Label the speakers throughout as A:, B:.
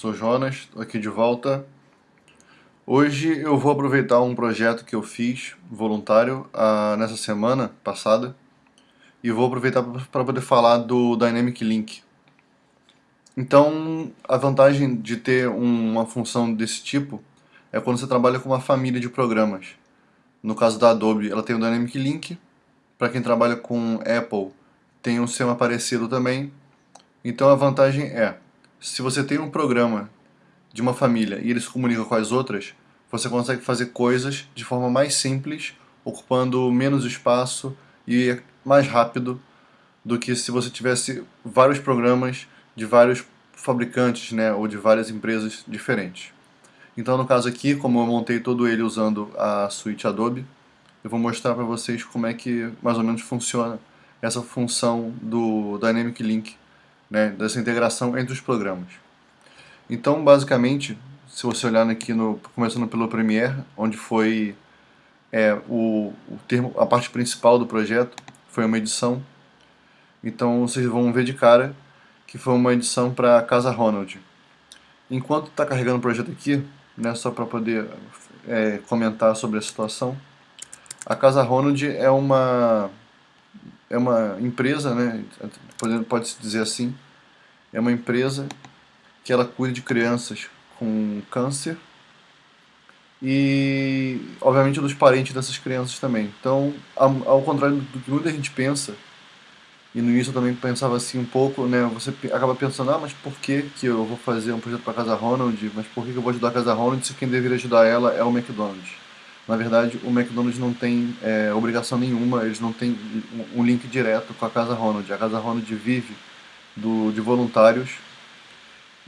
A: sou Jonas, estou aqui de volta. Hoje eu vou aproveitar um projeto que eu fiz voluntário ah, nessa semana passada e vou aproveitar para poder falar do Dynamic Link. Então, a vantagem de ter uma função desse tipo é quando você trabalha com uma família de programas. No caso da Adobe, ela tem o Dynamic Link. Para quem trabalha com Apple, tem um sistema parecido também. Então a vantagem é, se você tem um programa de uma família e ele se comunica com as outras, você consegue fazer coisas de forma mais simples, ocupando menos espaço e mais rápido do que se você tivesse vários programas de vários fabricantes né, ou de várias empresas diferentes. Então no caso aqui, como eu montei todo ele usando a suíte Adobe, eu vou mostrar para vocês como é que mais ou menos funciona essa função do Dynamic Link né, dessa integração entre os programas. Então, basicamente, se você olhar aqui, no, começando pelo Premiere, onde foi é, o, o termo, a parte principal do projeto, foi uma edição. Então, vocês vão ver de cara que foi uma edição para Casa Ronald. Enquanto está carregando o projeto aqui, né, só para poder é, comentar sobre a situação, a Casa Ronald é uma é uma empresa, né, pode-se dizer assim, é uma empresa que ela cuida de crianças com câncer e, obviamente, dos parentes dessas crianças também. Então, ao, contrário do que muita gente pensa, e no início eu também pensava assim um pouco, né, você acaba pensando, ah, mas por que, que eu vou fazer um projeto para a Casa Ronald, mas por que, que eu vou ajudar a Casa Ronald se quem deveria ajudar ela é o McDonald's? Na verdade, o McDonald's não tem é, obrigação nenhuma, eles não têm um link direto com a Casa Ronald. A Casa Ronald vive do, de voluntários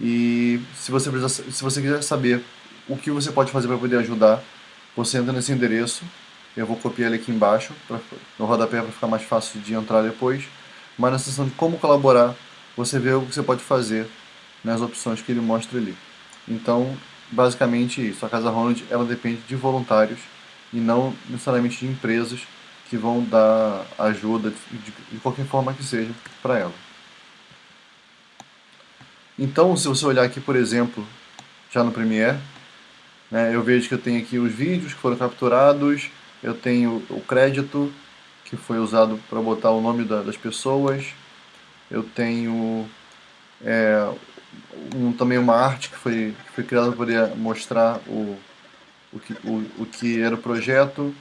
A: e se você, precisa, se você quiser saber o que você pode fazer para poder ajudar, você entra nesse endereço, eu vou copiar ele aqui embaixo, pra, no rodapé para ficar mais fácil de entrar depois, mas na seção de como colaborar, você vê o que você pode fazer nas opções que ele mostra ali. Então, basicamente isso. A Casa Ronald ela depende de voluntários e não necessariamente de empresas que vão dar ajuda de, de qualquer forma que seja para ela. Então, se você olhar aqui, por exemplo, já no Premiere, né, eu vejo que eu tenho aqui os vídeos que foram capturados, eu tenho o crédito que foi usado para botar o nome da, das pessoas, eu tenho é, um, também uma arte que foi, que foi criada para mostrar o, o, que, o, o que era o projeto.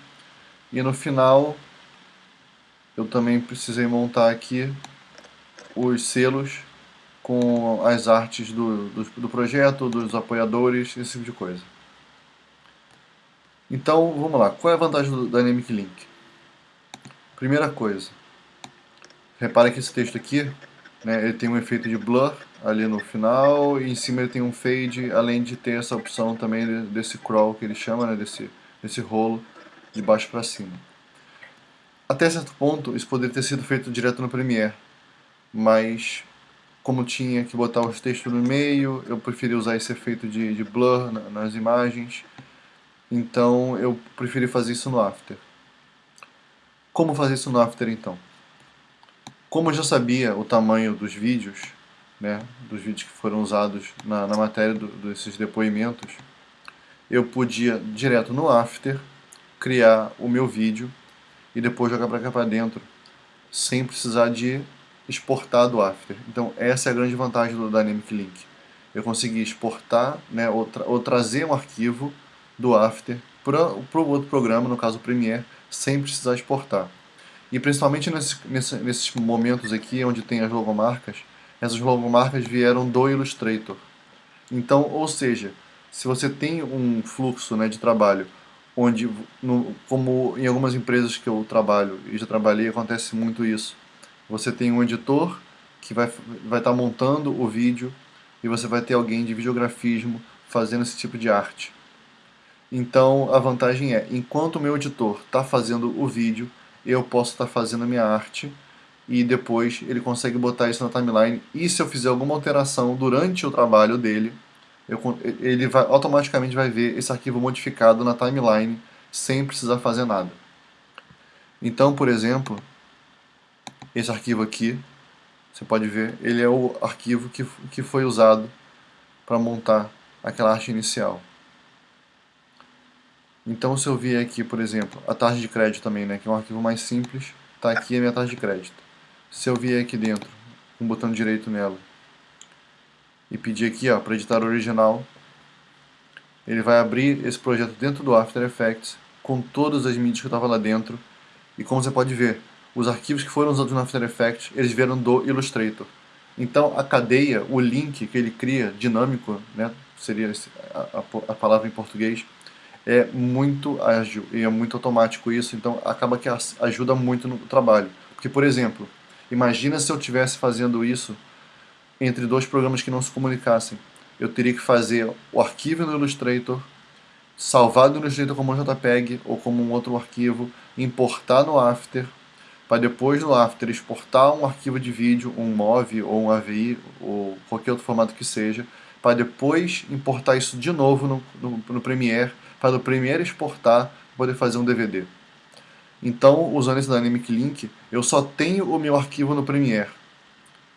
A: E no final eu também precisei montar aqui os selos com as artes do, do, do, projeto, dos apoiadores, esse tipo de coisa. Então, vamos lá. Qual é a vantagem do Dynamic Link? Primeira coisa, repara que esse texto aqui, né, ele tem um efeito de blur ali no final, e em cima ele tem um fade, além de ter essa opção também desse crawl que ele chama, né, desse, desse rolo de baixo para cima. Até certo ponto, isso poderia ter sido feito direto no Premiere, mas como tinha que botar os textos no meio, eu preferi usar esse efeito de, de blur na, nas imagens, então eu preferi fazer isso no After. Como fazer isso no After então? Como eu já sabia o tamanho dos vídeos, né, dos vídeos que foram usados na, na matéria do, desses depoimentos, eu podia, direto no After, criar o meu vídeo e depois jogar para cá para dentro, sem precisar de exportar do After. Então essa é a grande vantagem do Dynamic Link. Eu consegui exportar, né, ou, tra ou trazer um arquivo do After para o outro programa, no caso o Premiere, sem precisar exportar. E principalmente nesse, nesse, nesses momentos aqui, onde tem as logomarcas, essas logomarcas vieram do Illustrator. Então, ou seja, se você tem um fluxo né, de trabalho, onde, no, como em algumas empresas que eu trabalho, e já trabalhei, acontece muito isso, você tem um editor que vai estar vai tá montando o vídeo e você vai ter alguém de videografismo fazendo esse tipo de arte. Então a vantagem é, enquanto o meu editor está fazendo o vídeo, eu posso estar tá fazendo a minha arte e depois ele consegue botar isso na timeline e se eu fizer alguma alteração durante o trabalho dele, eu, ele vai, automaticamente vai ver esse arquivo modificado na timeline sem precisar fazer nada. Então, por exemplo, esse arquivo aqui, você pode ver, ele é o arquivo que, que foi usado para montar aquela arte inicial. Então se eu vier aqui, por exemplo, a taxa de crédito também, né, que é um arquivo mais simples, está aqui a minha taxa de crédito. Se eu vier aqui dentro, com o botão direito nela, e pedir aqui para editar original, ele vai abrir esse projeto dentro do After Effects, com todas as mídias que estava lá dentro, e como você pode ver, os arquivos que foram usados no After Effects, eles vieram do Illustrator. Então a cadeia, o link que ele cria, dinâmico, né, seria a, a, a palavra em português, é muito ágil e é muito automático isso, então acaba que ajuda muito no trabalho. Porque, por exemplo, imagina se eu estivesse fazendo isso entre dois programas que não se comunicassem. Eu teria que fazer o arquivo no Illustrator, salvar no Illustrator como um JPEG ou como um outro arquivo, importar no After, para depois no After exportar um arquivo de vídeo, um MOV ou um AVI ou qualquer outro formato que seja, para depois importar isso de novo no, no, no Premiere, para o Premiere exportar, poder fazer um DVD. Então, usando esse Dynamic Link, eu só tenho o meu arquivo no Premiere.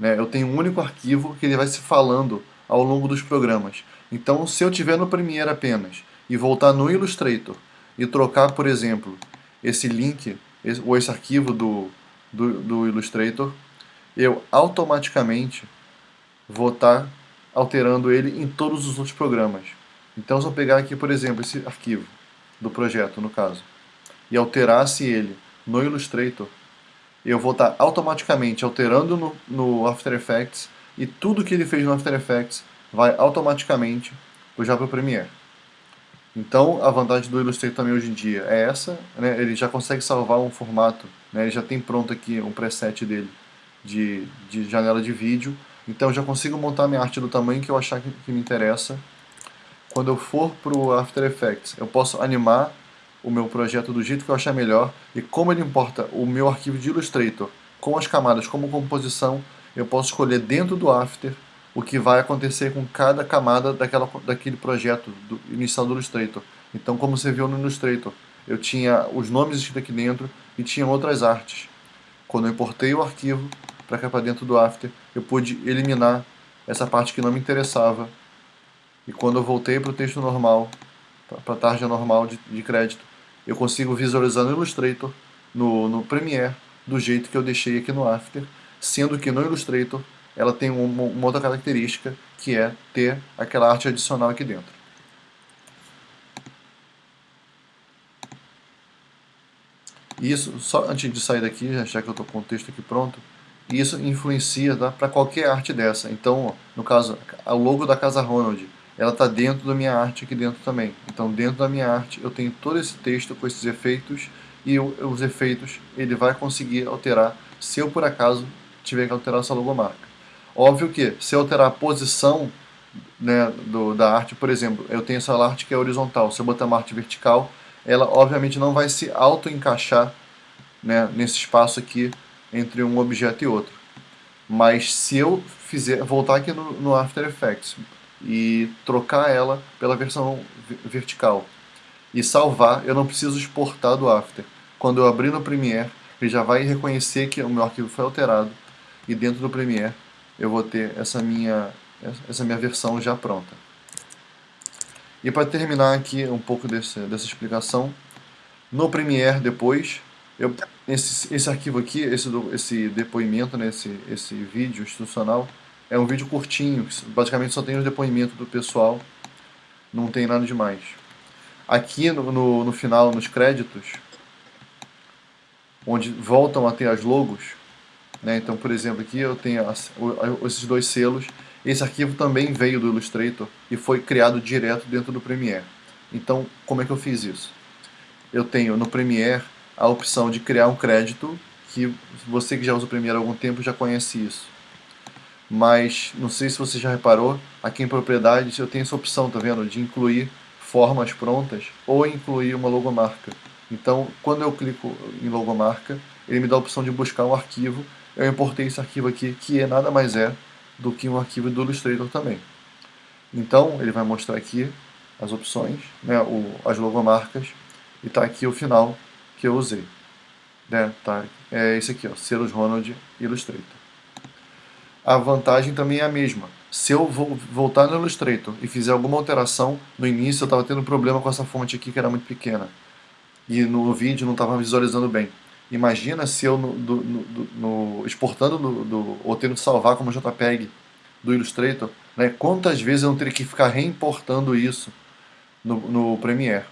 A: Né? Eu tenho um único arquivo que ele vai se falando ao longo dos programas. Então, se eu tiver no Premiere apenas e voltar no Illustrator e trocar, por exemplo, esse link, esse, ou esse arquivo do, do, do Illustrator, eu automaticamente vou estar alterando ele em todos os outros programas. Então se eu pegar aqui, por exemplo, esse arquivo do projeto, no caso, e alterasse ele no Illustrator, eu vou estar automaticamente alterando no, no After Effects e tudo que ele fez no After Effects vai automaticamente já para o Premiere. Então a vantagem do Illustrator também hoje em dia é essa, né? ele já consegue salvar um formato, né? ele já tem pronto aqui um preset dele de, de janela de vídeo, então eu já consigo montar minha arte do tamanho que eu achar que, que me interessa. Quando eu for para o After Effects, eu posso animar o meu projeto do jeito que eu achar melhor e como ele importa o meu arquivo de Illustrator com as camadas como composição, eu posso escolher dentro do After o que vai acontecer com cada camada daquela, daquele projeto do, inicial do Illustrator. Então, como você viu no Illustrator, eu tinha os nomes escritos aqui dentro e tinha outras artes. Quando eu importei o arquivo para cá para dentro do After, eu pude eliminar essa parte que não me interessava. E quando eu voltei para o texto normal, para a tarja normal de, de crédito, eu consigo visualizar no Illustrator, no, no Premiere, do jeito que eu deixei aqui no After, sendo que no Illustrator ela tem uma, uma outra característica, que é ter aquela arte adicional aqui dentro. Isso, só antes de sair daqui, já que eu estou com o texto aqui pronto, isso influencia tá, para qualquer arte dessa. Então, no caso, o logo da Casa Ronald, ela está dentro da minha arte aqui dentro também. Então, dentro da minha arte, eu tenho todo esse texto com esses efeitos, e os efeitos ele vai conseguir alterar se eu, por acaso, tiver que alterar essa logomarca. Óbvio que se eu alterar a posição né, do, da arte, por exemplo, eu tenho essa arte que é horizontal, se eu botar uma arte vertical, ela obviamente não vai se auto-encaixar né, nesse espaço aqui entre um objeto e outro. Mas se eu fizer, voltar aqui no, no After Effects e trocar ela pela versão vertical e salvar, eu não preciso exportar do After. Quando eu abrir no Premiere, ele já vai reconhecer que o meu arquivo foi alterado e dentro do Premiere eu vou ter essa minha, essa minha versão já pronta. E para terminar aqui um pouco desse, dessa explicação, no Premiere depois, eu, esse, esse arquivo aqui, esse, esse depoimento, né, esse, esse vídeo institucional, é um vídeo curtinho, basicamente só tem os depoimentos do pessoal, não tem nada demais. Aqui no, no, no final, nos créditos, onde voltam a ter as logos, né? Então, por exemplo, aqui eu tenho as, esses dois selos. Esse arquivo também veio do Illustrator e foi criado direto dentro do Premiere. Então, como é que eu fiz isso? Eu tenho no Premiere a opção de criar um crédito, que você que já usa o Premiere há algum tempo já conhece isso. Mas, não sei se você já reparou, aqui em propriedades eu tenho essa opção, tá vendo? De incluir formas prontas ou incluir uma logomarca. Então, quando eu clico em logomarca, ele me dá a opção de buscar um arquivo eu importei esse arquivo aqui, que é nada mais é do que um arquivo do Illustrator também. Então, ele vai mostrar aqui as opções, né, o, as logomarcas, e está aqui o final que eu usei. Né, tá, é esse aqui, ó, Selos Ronald Illustrator. A vantagem também é a mesma. se eu vou voltar no Illustrator e fizer alguma alteração, no início eu estava tendo problema com essa fonte aqui que era muito pequena. E no vídeo não estava visualizando bem. Imagina se eu, no, do, no, no, exportando do, ou tendo que salvar como JPEG do Illustrator, né, quantas vezes eu não teria que ficar reimportando isso no, no Premiere.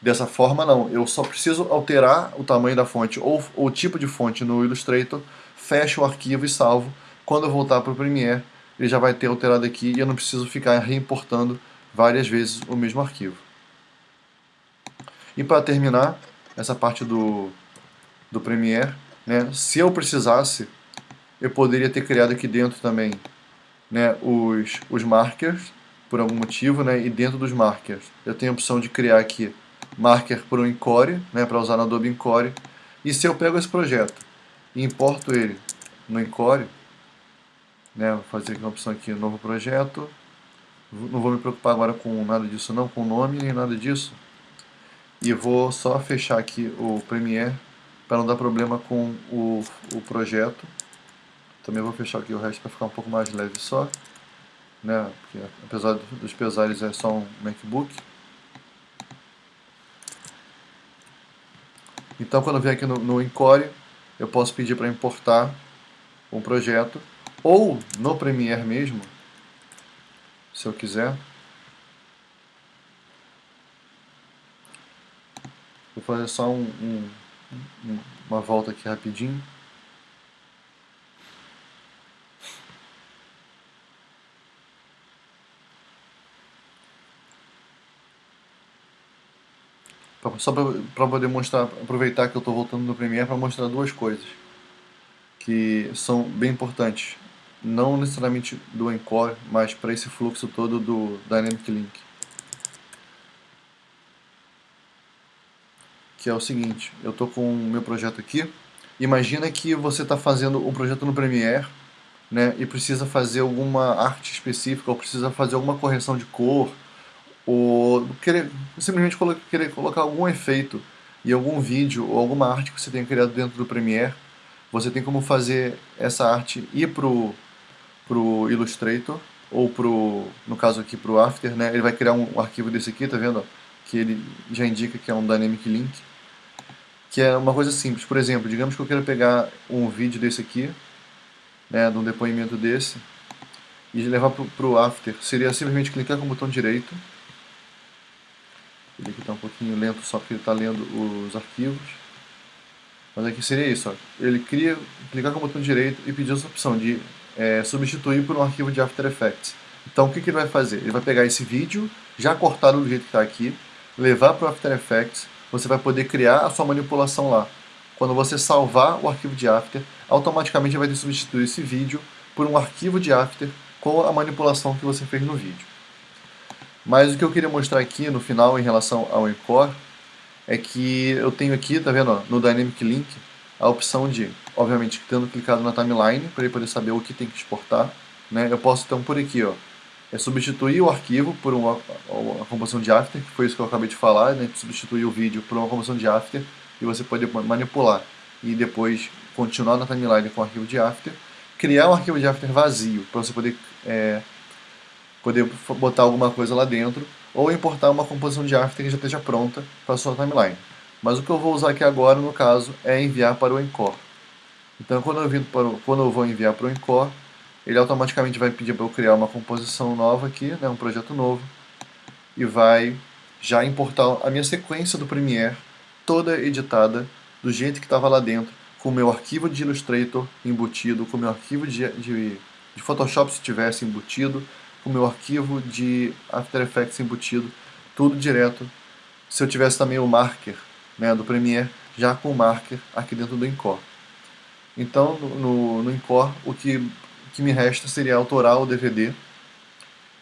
A: Dessa forma não, eu só preciso alterar o tamanho da fonte ou o tipo de fonte no Illustrator, fecho o arquivo e salvo. Quando eu voltar para o Premiere, ele já vai ter alterado aqui e eu não preciso ficar reimportando várias vezes o mesmo arquivo. E para terminar essa parte do, do Premiere, né, se eu precisasse, eu poderia ter criado aqui dentro também né, os, os markers, por algum motivo, né, e dentro dos markers eu tenho a opção de criar aqui marker por um Encore, né, para usar no Adobe Encore, e se eu pego esse projeto e importo ele no Encore, né, vou fazer aqui uma opção aqui, novo projeto, não vou me preocupar agora com nada disso não, com nome nem nada disso, e vou só fechar aqui o Premiere para não dar problema com o, o projeto, também vou fechar aqui o resto para ficar um pouco mais leve só, né, porque apesar dos pesares é só um MacBook, Então, quando eu vier aqui no, no Encore, eu posso pedir para importar um projeto ou no Premiere mesmo, se eu quiser. Vou fazer só um, um, uma volta aqui rapidinho. Só para poder mostrar, aproveitar que eu estou voltando no Premiere para mostrar duas coisas que são bem importantes, não necessariamente do Encore, mas para esse fluxo todo do Dynamic Link. Que é o seguinte, eu estou com o meu projeto aqui, imagina que você está fazendo um projeto no Premiere, né, e precisa fazer alguma arte específica, ou precisa fazer alguma correção de cor, ou querer, simplesmente querer colocar algum efeito em algum vídeo ou alguma arte que você tenha criado dentro do Premiere, você tem como fazer essa arte ir pro, pro Illustrator, ou pro, no caso aqui pro After, né? Ele vai criar um arquivo desse aqui, tá vendo? Que ele já indica que é um Dynamic Link. Que é uma coisa simples. Por exemplo, digamos que eu quero pegar um vídeo desse aqui, né, de um depoimento desse, e levar pro, pro After. Seria simplesmente clicar com o botão direito. Ele aqui está um pouquinho lento só porque ele está lendo os arquivos. Mas aqui seria isso, ó. ele cria, clicar com o botão direito e pedir essa opção de é, substituir por um arquivo de After Effects. Então o que, que ele vai fazer? Ele vai pegar esse vídeo, já cortado do jeito que está aqui, levar para o After Effects, você vai poder criar a sua manipulação lá. Quando você salvar o arquivo de After, automaticamente vai ter substituir esse vídeo por um arquivo de After com a manipulação que você fez no vídeo. Mas o que eu queria mostrar aqui no final em relação ao Encore é que eu tenho aqui, tá vendo, ó, no Dynamic Link, a opção de, obviamente, tendo clicado na timeline, para ele poder saber o que tem que exportar, né, eu posso então por aqui, ó, é substituir o arquivo por uma, uma composição de after, que foi isso que eu acabei de falar, né, substituir o vídeo por uma composição de after, e você pode manipular e depois continuar na timeline com o arquivo de after, criar um arquivo de after vazio, para você poder, é, poder botar alguma coisa lá dentro, ou importar uma composição de after que já esteja pronta para a sua timeline. Mas o que eu vou usar aqui agora, no caso, é enviar para o Encore. Então, quando eu, para o, quando eu vou enviar para o Encore, ele automaticamente vai pedir para eu criar uma composição nova aqui, né, um projeto novo, e vai já importar a minha sequência do Premiere, toda editada, do jeito que estava lá dentro, com o meu arquivo de Illustrator embutido, com o meu arquivo de, de, de Photoshop se tivesse embutido, o meu arquivo de After Effects embutido, tudo direto. Se eu tivesse também o marker né, do Premiere, já com o marker aqui dentro do Encore. Então, no, no Encore, o que, que me resta seria autorar o DVD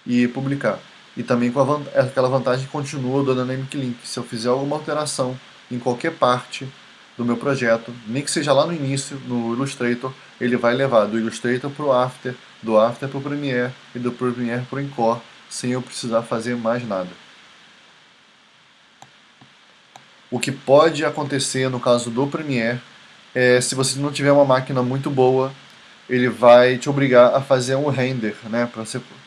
A: e publicar. E também com aquela vantagem que continua do Dynamic Link. Se eu fizer alguma alteração em qualquer parte do meu projeto, nem que seja lá no início, no Illustrator, ele vai levar do Illustrator para o After, do After para o Premiere e do Premiere para o Encore, sem eu precisar fazer mais nada. O que pode acontecer no caso do Premiere é se você não tiver uma máquina muito boa ele vai te obrigar a fazer um render, né,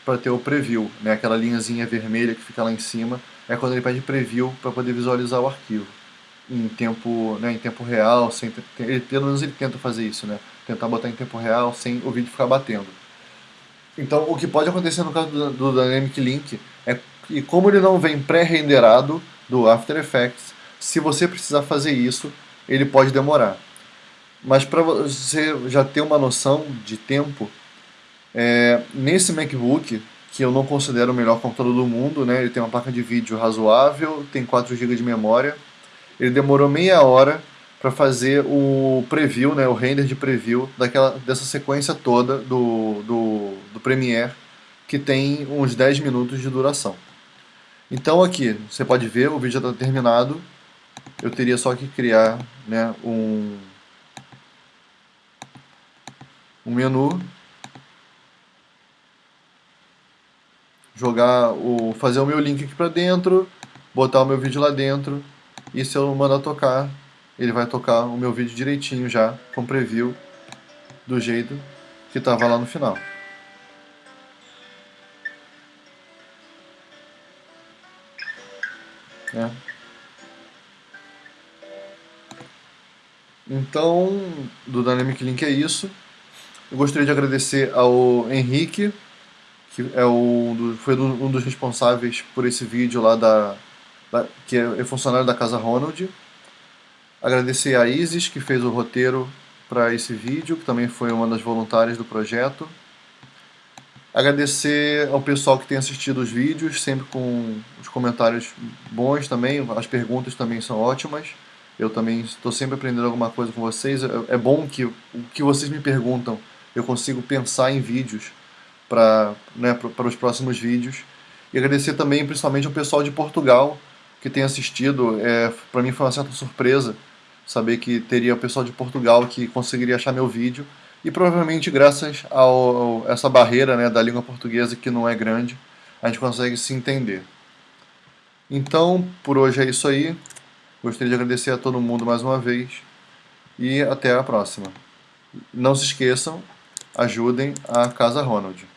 A: para ter o preview, né, aquela linhazinha vermelha que fica lá em cima, é quando ele pede preview para poder visualizar o arquivo. Em tempo, né, em tempo real, sem ele, pelo menos ele tenta fazer isso, né, tentar botar em tempo real sem o vídeo ficar batendo. Então, o que pode acontecer no caso do, do Dynamic Link é que, como ele não vem pré-renderado do After Effects, se você precisar fazer isso, ele pode demorar. Mas para você já ter uma noção de tempo, é, nesse MacBook, que eu não considero o melhor computador do mundo, né, ele tem uma placa de vídeo razoável, tem 4 GB de memória, ele demorou meia hora para fazer o preview, né, o render de preview daquela, dessa sequência toda do, do, do Premiere, que tem uns 10 minutos de duração. Então aqui, você pode ver, o vídeo já está terminado, eu teria só que criar né, um, um menu, jogar o, fazer o meu link aqui para dentro, botar o meu vídeo lá dentro, e se eu mandar tocar, ele vai tocar o meu vídeo direitinho já, com preview, do jeito que estava lá no final. É. Então, do Dynamic Link é isso. Eu gostaria de agradecer ao Henrique, que é o, foi um dos responsáveis por esse vídeo lá da, da que é funcionário da Casa Ronald. Agradecer a Isis, que fez o roteiro para esse vídeo, que também foi uma das voluntárias do projeto. Agradecer ao pessoal que tem assistido os vídeos, sempre com os comentários bons também, as perguntas também são ótimas. Eu também estou sempre aprendendo alguma coisa com vocês. É, é bom que o que vocês me perguntam eu consigo pensar em vídeos para né, para os próximos vídeos. E agradecer também principalmente ao pessoal de Portugal que tem assistido. É, para mim foi uma certa surpresa saber que teria o pessoal de Portugal que conseguiria achar meu vídeo. E provavelmente graças a essa barreira né, da língua portuguesa que não é grande, a gente consegue se entender. Então, por hoje é isso aí. Gostaria de agradecer a todo mundo mais uma vez e até a próxima. Não se esqueçam, ajudem a Casa Ronald.